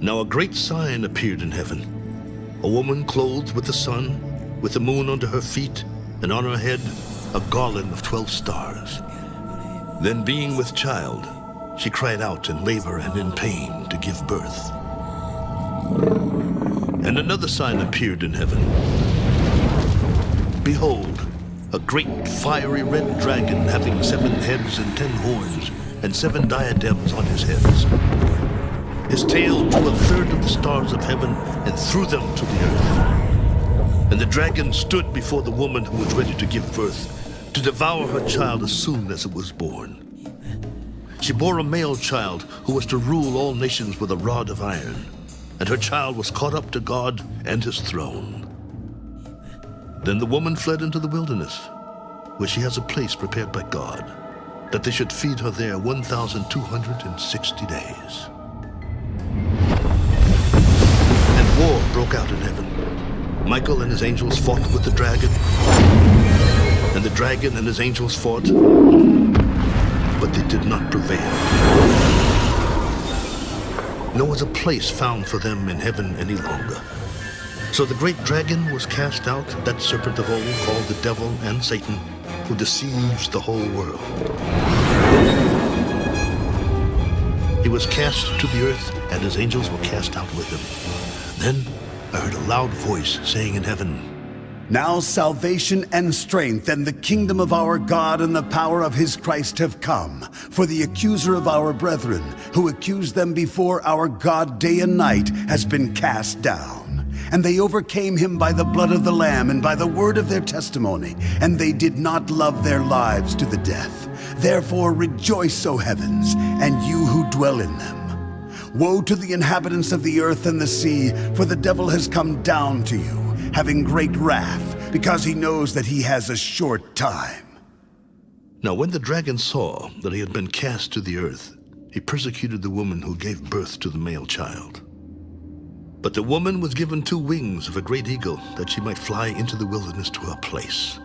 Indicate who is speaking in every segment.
Speaker 1: Now a great sign appeared in heaven. A woman clothed with the sun, with the moon under her feet, and on her head a garland of twelve stars. Then being with child, she cried out in labor and in pain to give birth. And another sign appeared in heaven. Behold, a great fiery red dragon having seven heads and ten horns, and seven diadems on his heads. His tail drew a third of the stars of heaven and threw them to the earth. And the dragon stood before the woman who was ready to give birth, to devour her child as soon as it was born. She bore a male child who was to rule all nations with a rod of iron, and her child was caught up to God and his throne. Then the woman fled into the wilderness, where she has a place prepared by God, that they should feed her there 1,260 days. And war broke out in heaven. Michael and his angels fought with the dragon, and the dragon and his angels fought, but they did not prevail. Nor was a place found for them in heaven any longer. So the great dragon was cast out, that serpent of old called the devil and Satan, who deceives the whole world. He was cast to the earth, and his angels were cast out with him. Then I heard a loud voice saying in heaven,
Speaker 2: Now salvation and strength and the kingdom of our God and the power of his Christ have come. For the accuser of our brethren, who accused them before our God day and night, has been cast down. And they overcame him by the blood of the Lamb and by the word of their testimony, and they did not love their lives to the death. Therefore rejoice, O heavens, and you who dwell in them. Woe to the inhabitants of the earth and the sea, for the devil has come down to you, having great wrath, because he knows that he has a short time.
Speaker 1: Now when the dragon saw that he had been cast to the earth, he persecuted the woman who gave birth to the male child. But the woman was given two wings of a great eagle, that she might fly into the wilderness to her place,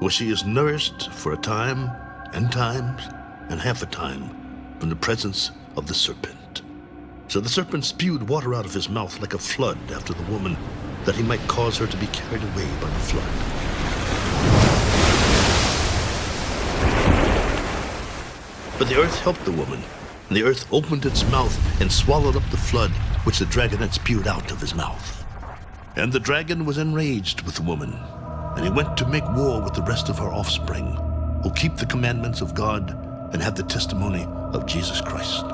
Speaker 1: where she is nourished for a time, and times, and half a time, from the presence of the serpent. So the serpent spewed water out of his mouth like a flood after the woman, that he might cause her to be carried away by the flood. But the earth helped the woman, and the earth opened its mouth and swallowed up the flood which the dragon had spewed out of his mouth. And the dragon was enraged with the woman, and he went to make war with the rest of her offspring, who keep the commandments of God and have the testimony of Jesus Christ.